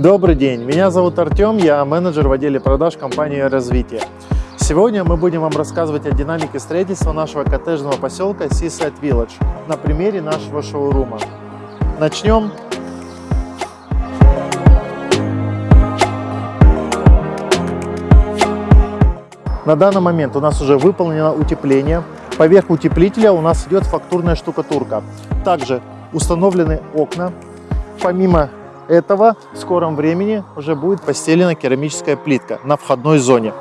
Добрый день, меня зовут Артем, я менеджер в отделе продаж компании «Развитие». Сегодня мы будем вам рассказывать о динамике строительства нашего коттеджного поселка Seaside Village на примере нашего шоурума. Начнем. На данный момент у нас уже выполнено утепление. Поверх утеплителя у нас идет фактурная штукатурка. Также установлены окна. Помимо этого в скором времени уже будет постелена керамическая плитка на входной зоне.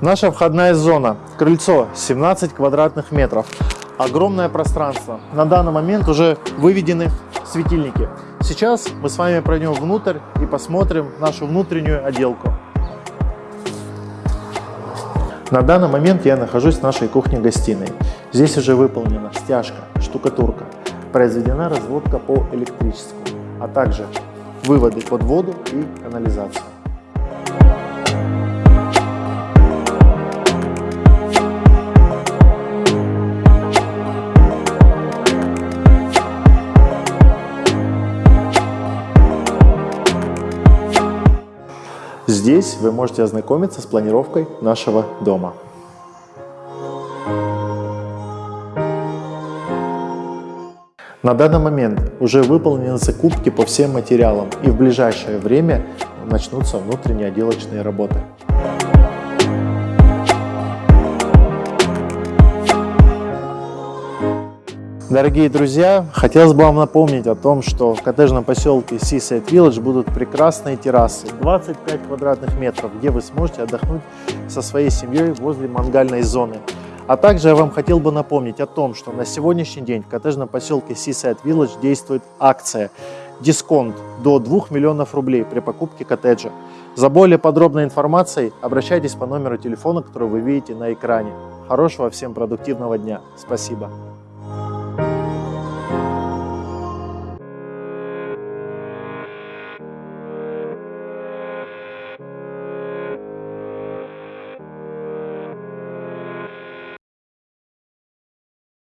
Наша входная зона, крыльцо 17 квадратных метров, огромное пространство. На данный момент уже выведены светильники. Сейчас мы с вами пройдем внутрь и посмотрим нашу внутреннюю отделку. На данный момент я нахожусь в нашей кухне-гостиной. Здесь уже выполнена стяжка, штукатурка, произведена разводка по электричеству, а также выводы под воду и канализацию. Здесь вы можете ознакомиться с планировкой нашего дома. На данный момент уже выполнены закупки по всем материалам и в ближайшее время начнутся внутренние отделочные работы. Дорогие друзья, хотелось бы вам напомнить о том, что в коттеджном поселке Seaside Village будут прекрасные террасы, 25 квадратных метров, где вы сможете отдохнуть со своей семьей возле мангальной зоны. А также я вам хотел бы напомнить о том, что на сегодняшний день в коттеджном поселке Seaside Village действует акция дисконт до 2 миллионов рублей при покупке коттеджа. За более подробной информацией обращайтесь по номеру телефона, который вы видите на экране. Хорошего всем продуктивного дня. Спасибо.